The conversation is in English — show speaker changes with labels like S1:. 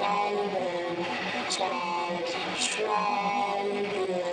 S1: stronger, stronger, stronger.